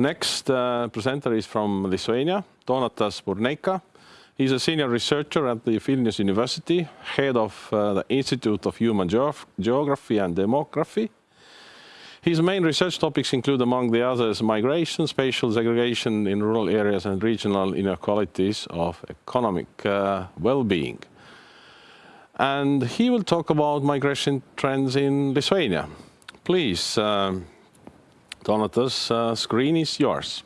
Next uh, presenter is from Lithuania, Donatas Burneika. He's a senior researcher at the Vilnius University, head of uh, the Institute of Human Geog Geography and Demography. His main research topics include, among the others, migration, spatial segregation in rural areas and regional inequalities of economic uh, well-being. And he will talk about migration trends in Lithuania. Please, um, Donatas, uh, screen is yours.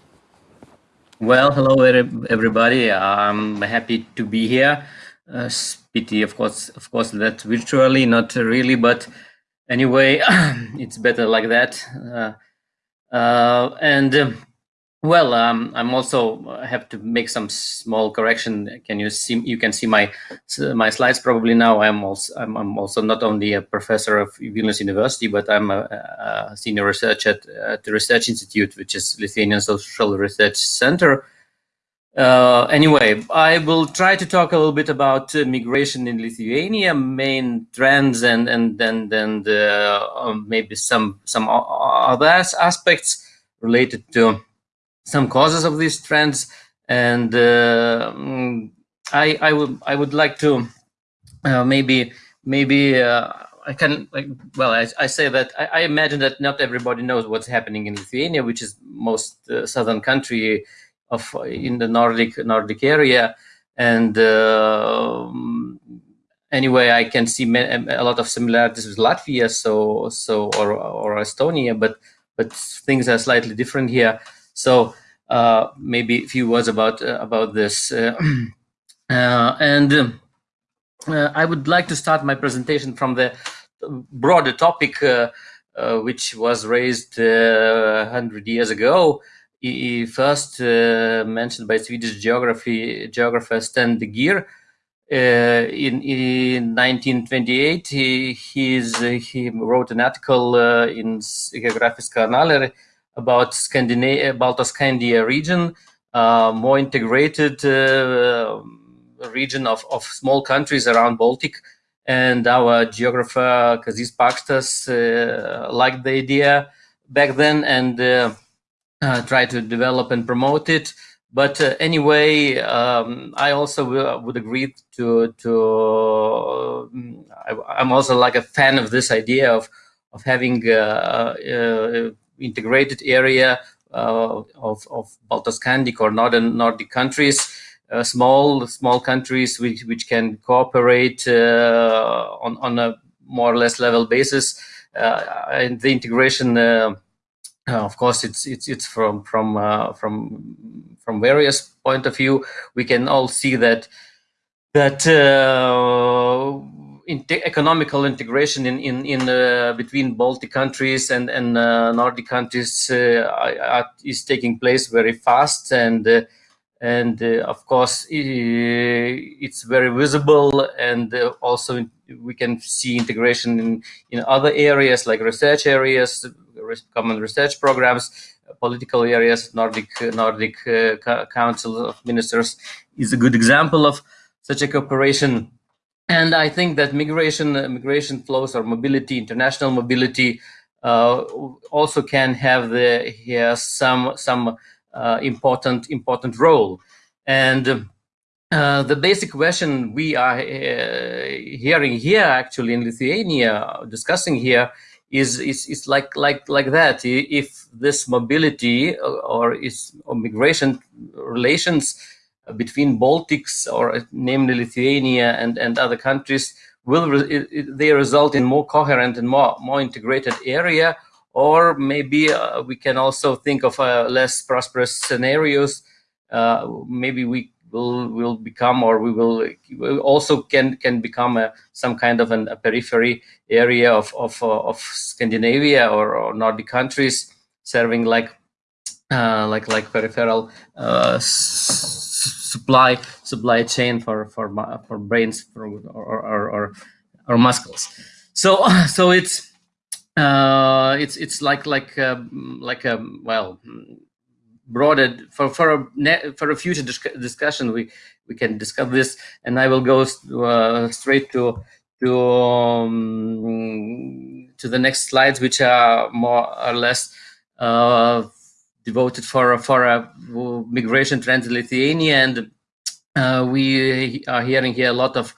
Well, hello everybody. I'm happy to be here. Uh, pity, of course, of course, that virtually, not really, but anyway, it's better like that. Uh, uh, and um, well, um, I'm also uh, have to make some small correction. Can you see? You can see my my slides probably now. I'm also I'm, I'm also not only a professor of Vilnius University, but I'm a, a senior researcher at, at, the Research Institute, which is Lithuanian Social Research Center. Uh, anyway, I will try to talk a little bit about uh, migration in Lithuania, main trends, and and then then the, um, maybe some some other aspects related to some causes of these trends, and uh, mm, I I would I would like to uh, maybe maybe uh, I can like well I, I say that I, I, imagine that not everybody knows what's happening in Lithuania, which is most uh, southern country of in the Nordic Nordic area, and uh, anyway I can see a lot of similarities with Latvia, so so or or Estonia, but but things are slightly different here. So uh, maybe a few words about uh, about this. Uh, and I would like to start my presentation from the broader topic which was raised 100 years ago. First mentioned by Swedish geography geographer Sten de Geer. Uh, in, in 1928, he, he wrote an article uh, in Geografiska Annaler about Scandinavia, about the Baltoscandia region, uh, more integrated uh, region of, of small countries around Baltic. And our geographer, Kazys Pakštas, uh, liked the idea back then and uh, uh, tried to develop and promote it. But uh, anyway, um, I also would agree to, to I, am also like a fan of this idea of, of having integrated area uh, of, of Baltoscandic or northern Nordic countries, uh, small small countries which, which can cooperate uh, on, on a more or less level basis. and the integration of course, it's it's it's from from uh, from from various point of view. We can all see that that uh, economical integration in in in uh, between Baltic countries and and uh, Nordic countries uh, is taking place very fast and uh, and uh, of course it's very visible and also we can see integration in in other areas like research areas common research programs political areas nordic nordic council of ministers is a good example of such a cooperation and I think that migration, uh, migration flows or mobility, international mobility, uh, also can have the here some some uh, important important role. And uh, the basic question we are uh, hearing here, actually in Lithuania, discussing here, is is, is like like like that. If this mobility or, or is or migration relations between Baltics or namely Lithuania and, and other countries will re they result in more coherent and more more integrated area? Or maybe uh, we can also think of uh, less prosperous scenarios. Uh, maybe we will will become or we will also can can become a, some kind of an, a periphery area of of, uh, of Scandinavia or, or Nordic countries serving like uh, like like peripheral uh, supply supply chain for for for brains for, or, or, or or muscles. So so it's uh, it's it's like like um, like a well broader for for a for a future discussion we we can discuss this and I will go uh, straight to to um, to the next slides which are more or less uh, devoted for for a migration trend in Lithuania, and uh, we are hearing here a lot of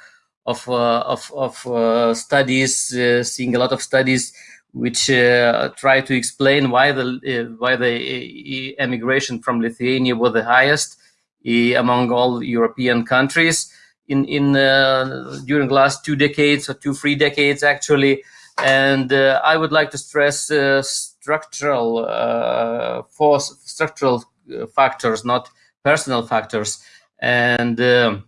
of uh, of, of uh, studies, uh, seeing a lot of studies which uh, try to explain why the why the emigration from Lithuania was the highest among all European countries in in during the last two decades or two three decades actually. And I would like to stress structural uh, force, structural factors, not personal factors. And uh,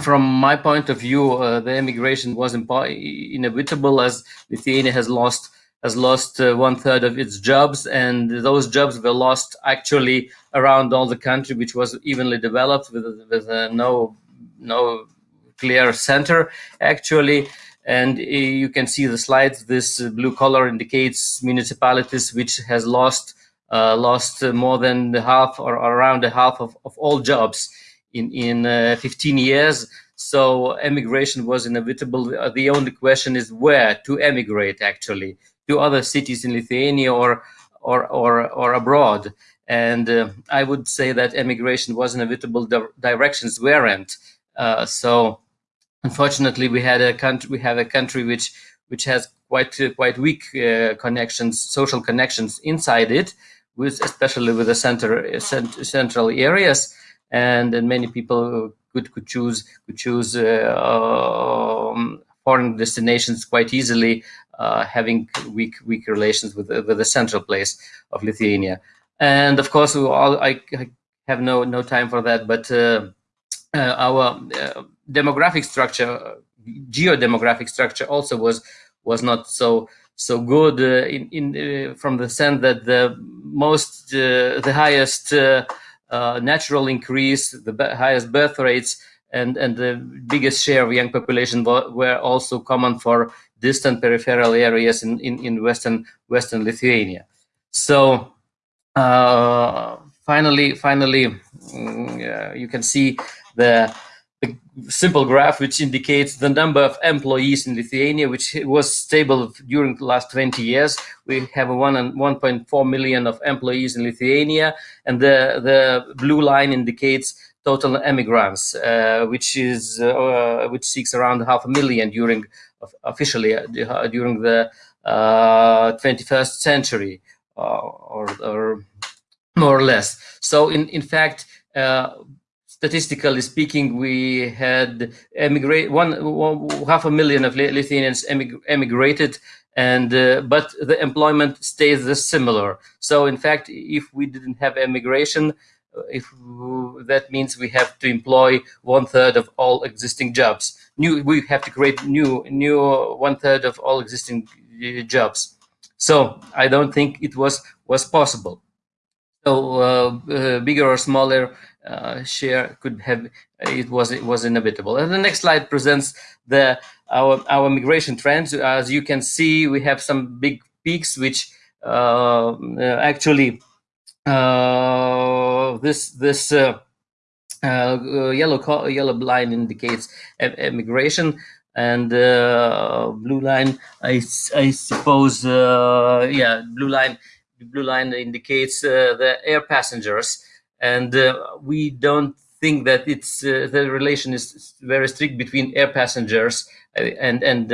from my point of view, uh, the immigration was inevitable as Lithuania has lost has lost uh, one third of its jobs, and those jobs were lost actually around all the country, which was evenly developed with with uh, no no clear center actually. And uh, you can see the slides. This blue color indicates municipalities which has lost uh, lost more than the half or around the half of, of all jobs in in uh, 15 years. So emigration was inevitable. Uh, the only question is where to emigrate actually to other cities in Lithuania or or or, or abroad. And uh, I would say that emigration was inevitable. Directions weren't. Uh, so unfortunately, we had a country. We have a country which which has quite uh, quite weak uh, connections, social connections inside it, with especially with the center cent central areas and then many people could could choose could choose uh, um, foreign destinations quite easily, uh, having weak weak relations with with the central place of Lithuania. And of course, all, I, I, have no no time for that, but uh, our demographic structure, geo-demographic structure, also was was not so so good uh, in, in uh, from the sense that the most uh, the highest uh, natural increase, the highest birth rates, and, and the biggest share of young population were also common for distant peripheral areas in, in, in western western Lithuania. So uh, finally, finally, mm, you can see the a simple graph which indicates the number of employees in Lithuania, which was stable during the last 20 years. We have a 1.4 million of employees in Lithuania, and the, the blue line indicates total emigrants, uh, which is uh, which seeks around half a million during officially uh, during the 21st uh, century, uh, or, or, more or less. So in in fact statistically speaking, we had emigrate one, one half a million of Lithuanians emig emigrated, and uh, but the employment stays the similar. So in fact, if we didn't have emigration, uh, if that means we have to employ one third of all existing jobs. New, we have to create new, new one third of all existing uh, jobs. So I don't think it was was possible. So uh, uh, bigger or smaller uh, share could have it was it was inevitable. And the next slide presents the our our migration trends. As you can see, we have some big peaks which uh, actually uh, this this uh, uh, yellow yellow line indicates immigration and blue line I I suppose yeah blue line blue line indicates the air passengers and uh, we don't think that it's uh, the relation is very strict between air passengers uh, and and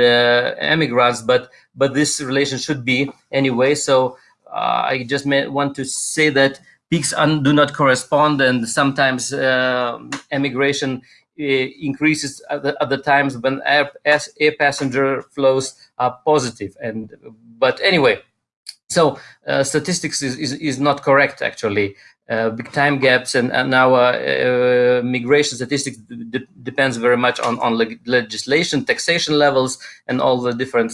immigrants, but but this relation should be anyway. So I just want to say that peaks do not correspond, and sometimes immigration increases at the, at the, times when air, air passenger flows are positive. And but anyway, so uh, statistics is, is, is, not correct actually uh, big time gaps and, and our uh, migration statistics depends very much on, on leg legislation, taxation levels, and all the different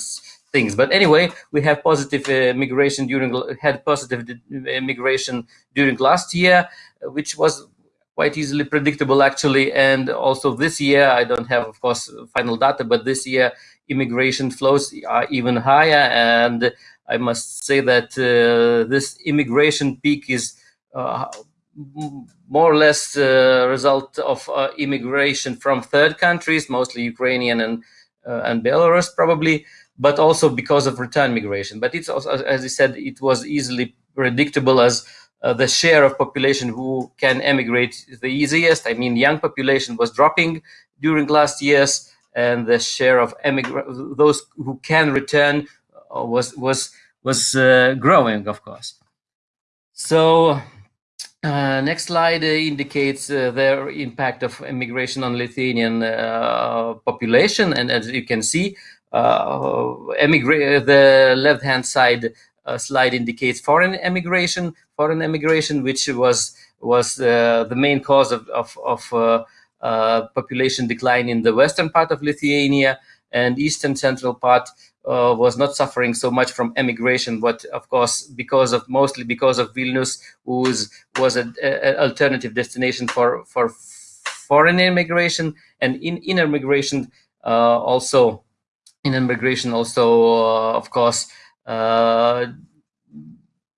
things. But anyway, we have positive uh, migration during, had positive uh, migration during last year, which was quite easily predictable actually. And also this year, I don't have, of course, final data, but this year immigration flows are even higher. And I must say that uh, this immigration peak is uh, more or less the result of uh, immigration from third countries, mostly Ukrainian and uh, and Belarus probably, but also because of return migration. But it's also, as I said, it was easily predictable as uh, the share of population who can emigrate the easiest. I mean, young population was dropping during last years, and the share of those who can return uh, was was was uh, growing, of course. So. Uh, next slide uh, indicates uh, the impact of immigration on Lithuanian population, and as you can see, the left-hand side uh, slide indicates foreign emigration, foreign emigration, which was was uh, the main cause of, of, of uh, uh population decline in the western part of Lithuania, and eastern central part uh, was not suffering so much from emigration, but of course, because of mostly because of Vilnius, who was an alternative destination for for foreign immigration and in inner migration uh, also in immigration also of course uh,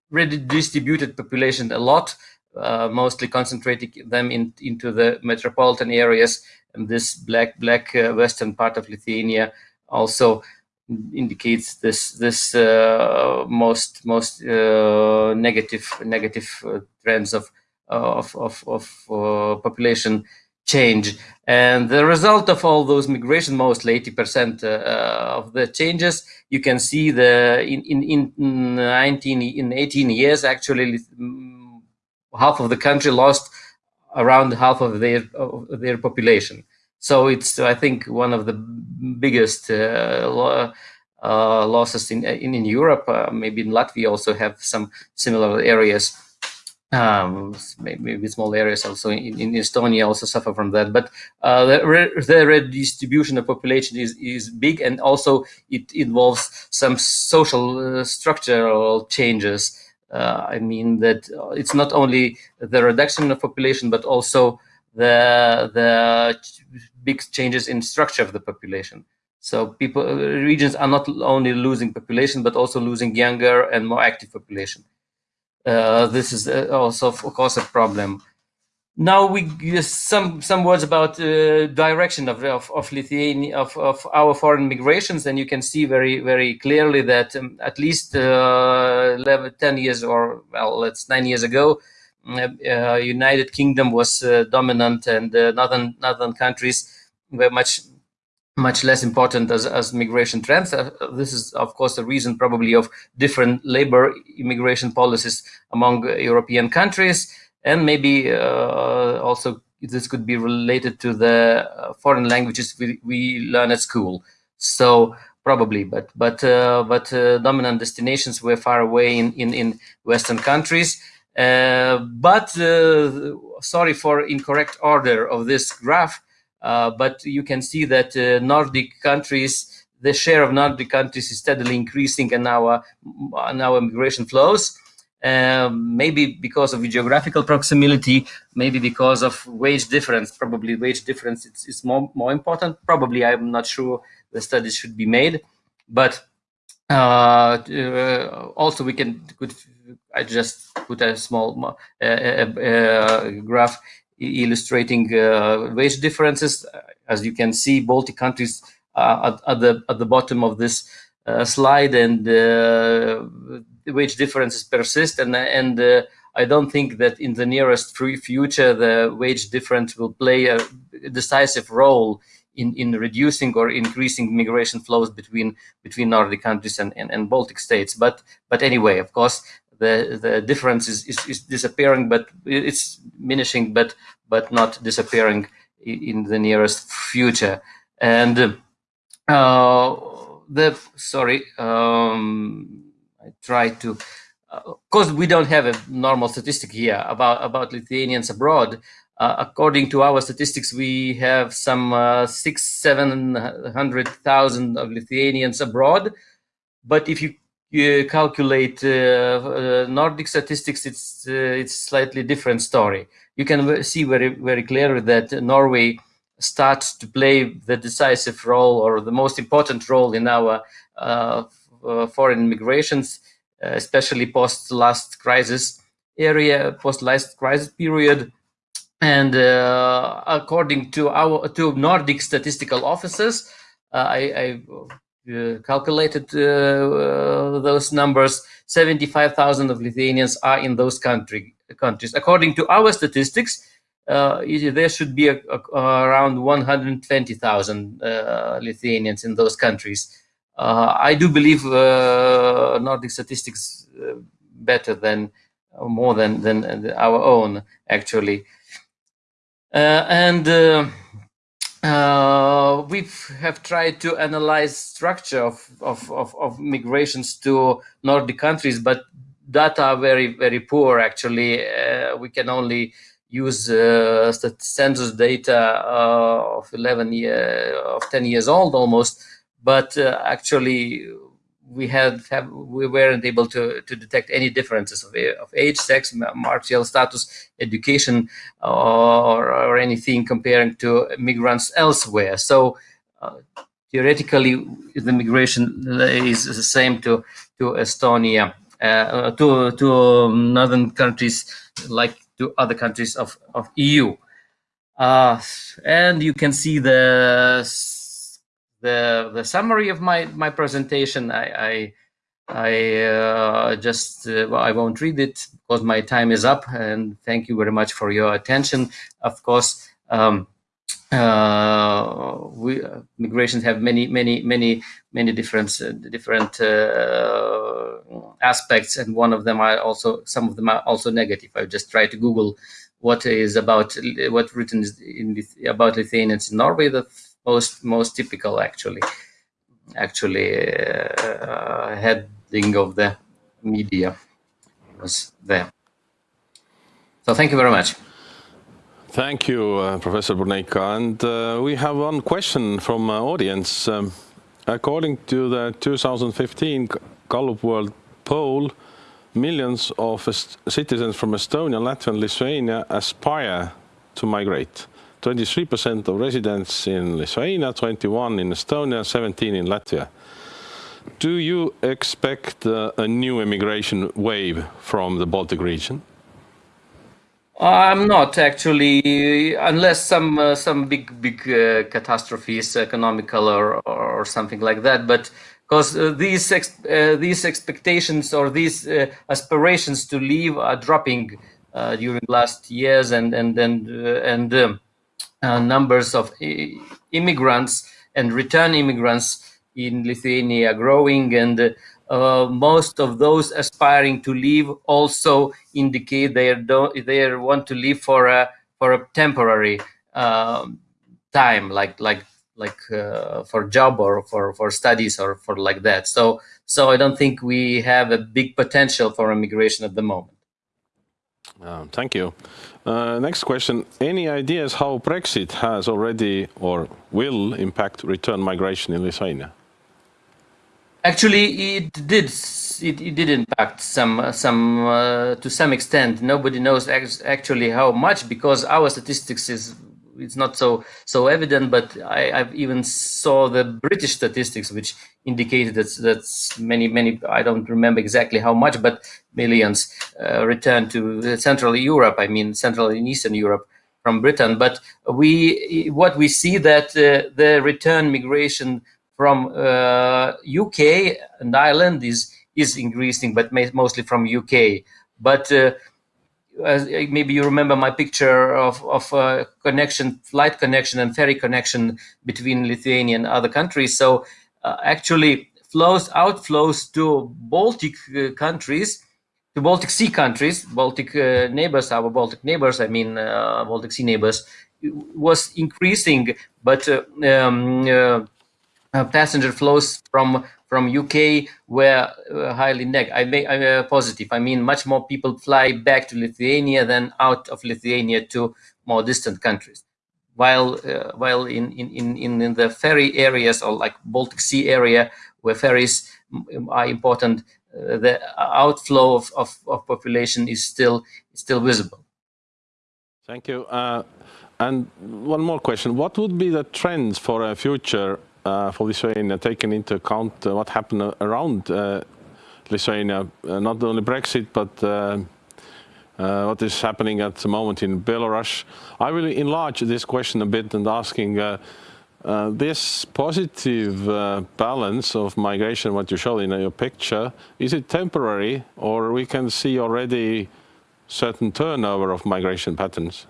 redistributed population a lot, uh, mostly concentrating them in, into the metropolitan areas. And this black black uh, western part of Lithuania also indicates this this uh, most most uh, negative negative uh, trends of of of, of population change. And the result of all those migration, mostly 80% uh, of the changes, you can see the in, in, in 19, in 18 years, actually mm, half of the country lost around half of their, of their population. So it's, I think, one of the biggest uh, uh, losses in, in, in Europe. Uh, maybe in Latvia also have some similar areas um, maybe small areas also in, in, Estonia also suffer from that. But uh, the, re the redistribution of population is, is big and also it involves some social uh, structural changes. Uh, I mean that it's not only the reduction of population, but also the, the big changes in structure of the population. So people, regions are not only losing population, but also losing younger and more active population. Uh, this is uh, also, of course, a problem. Now we some some words about uh, direction of, of, of Lithuania of, of our foreign migrations, and you can see very very clearly that um, at least uh, 11, 10 years or well, let's nine years ago, United Kingdom was dominant, and northern northern countries were much much less important as, as migration trends. Uh, this is, of course, the reason probably of different labor immigration policies among European countries. And maybe uh, also this could be related to the uh, foreign languages we, we learn at school. So probably, but but uh, but uh, dominant destinations were far away in, in, in Western countries. Uh, but sorry for incorrect order of this graph. Uh, but you can see that uh, Nordic countries, the share of Nordic countries is steadily increasing in our, in our migration flows. Um, maybe because of geographical proximity, maybe because of wage difference, probably wage difference is, is more, more important. Probably, I'm not sure the studies should be made, but uh, uh, also we can, could, I just put a small uh, uh, graph illustrating uh, wage differences. As you can see, Baltic countries at, at, the at the bottom of this uh, slide, and wage differences persist. And and uh, I don't think that in the nearest future the wage difference will play a decisive role in, in reducing or increasing migration flows between between Nordic countries and, and, and Baltic states. But but anyway, of course, the the difference is, is, is disappearing, but it's diminishing, but but not disappearing in the nearest future. And uh, the sorry, um, I try to. Uh, of course, we don't have a normal statistic here about about Lithuanians abroad. Uh, according to our statistics, we have some uh, six, seven hundred thousand of Lithuanians abroad. But if you you calculate uh, uh, Nordic statistics, it's uh, it's slightly different story. You can see very very clearly that Norway starts to play the decisive role or the most important role in our foreign migrations, especially post last crisis area, post last crisis period. And uh, according to our to Nordic statistical offices, uh, I, I uh, calculated uh, those numbers, 75,000 of Lithuanians are in those country, countries. According to our statistics, uh, there should be a, a, around 120,000 uh, Lithuanians in those countries. Uh, I do believe Nordic statistics better than more than than our own actually, and uh, we have tried to analyze structure of, of, of, of, migrations to Nordic countries, but data are very, very poor actually. Uh, we can only use uh, census data uh, of 11 year, of 10 years old almost, but uh, actually we had have, we weren't able to, to detect any differences of, of age, sex, marital status, education, or, or anything comparing to migrants elsewhere. So uh, theoretically, the migration is the same to to Estonia, uh, to to northern countries like to other countries of of EU. Uh, and you can see the the the summary of my my presentation. I I, I uh, just uh, I won't read it because my time is up. And thank you very much for your attention. Of course. Um, uh, we uh, migrations have many many many many different uh, different uh, aspects and one of them are also some of them are also negative i just tried to google what is about what written in about lithuanians in norway the most most typical actually actually uh, heading of the media was there. So thank you very much. Thank you, uh, Professor Burneika. And uh, we have one question from our audience. Um, according to the 2015 Gallup World Poll, millions of citizens from Estonia, Latvia and Lithuania aspire to migrate. 23% of residents in Lithuania, 21 in Estonia, 17 in Latvia. Do you expect uh, a new immigration wave from the Baltic region? I'm not actually, unless some uh, some big big uh, catastrophes, economical or or something like that. But because uh, these ex uh, these expectations or these uh, aspirations to leave are dropping during last years, and and and and um, uh, numbers of immigrants and return immigrants in Lithuania are growing and uh, most of those aspiring to leave also indicate they don't they want to leave for a for a temporary uh, time like like like uh, for job or for for studies or for like that. So so i don't think we have a big potential for immigration at the moment um, thank you. Uh, next question. Any ideas how Brexit has already or will impact return migration in Lithuania? Actually, it did. It, it did impact some, some uh, to some extent. Nobody knows actually how much because our statistics is it's not so so evident, but I, have even saw the British statistics, which indicated that that's many many I don't remember exactly how much, but millions uh, returned to Central Europe. I mean Central and Eastern Europe from Britain. But we what we see that uh, the return migration from uh, UK and Ireland is is increasing, but mostly from UK. But uh, uh, maybe you remember my picture of, of uh, connection, flight connection and ferry connection between Lithuania and other countries. So uh, actually flows, outflows to Baltic uh, countries, to Baltic Sea countries, Baltic uh, neighbors, our Baltic neighbors, I mean uh, Baltic Sea neighbors, was increasing, but um, passenger flows from from UK were highly neg I may, uh, positive. I mean, much more people fly back to Lithuania than out of Lithuania to more distant countries. While uh, while in, in, in, in the ferry areas or like Baltic Sea area where ferries are important, uh, the outflow of, of, of, population is still still visible. Thank you. Uh, and one more question: What would be the trends for a future for Lithuania, taking into account uh, what happened around uh, Lithuania, not only Brexit, but what is happening at the moment in Belarus. I will enlarge this question a bit and asking Uh, this positive uh, balance of migration, what you show in your picture, is it temporary or we can see already certain turnover of migration patterns?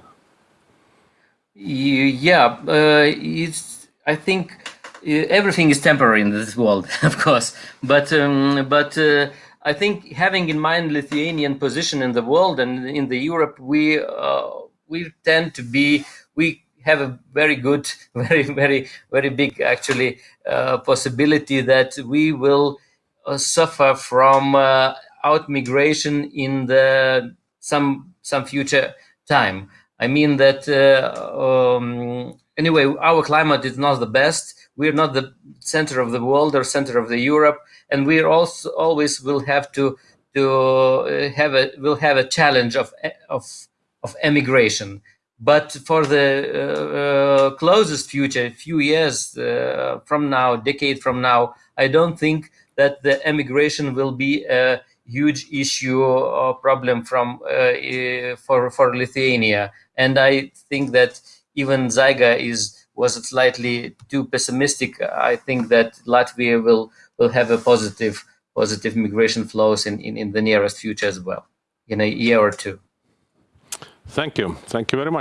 Yeah, uh, it's, I think uh, everything is temporary in this world, of course, but um, but uh, I think having in mind Lithuanian position in the world and in the Europe, we uh, we tend to be we have a very good, very very very big actually uh, possibility that we will uh, suffer from uh, out migration in the some some future time. I mean that um, anyway, our climate is not the best we're not the center of the world or center of the Europe, and we also always will have to to uh, have a will have a challenge of of of emigration. But for the uh, uh, closest future, few years uh, from now, decade from now, I don't think that the emigration will be a huge issue or problem from uh, for for Lithuania. And I think that even Zaiga is was it slightly too pessimistic. I think that Latvia will will have a positive positive migration flows in, in, in the nearest future as well, in a year or two. Thank you. Thank you very much.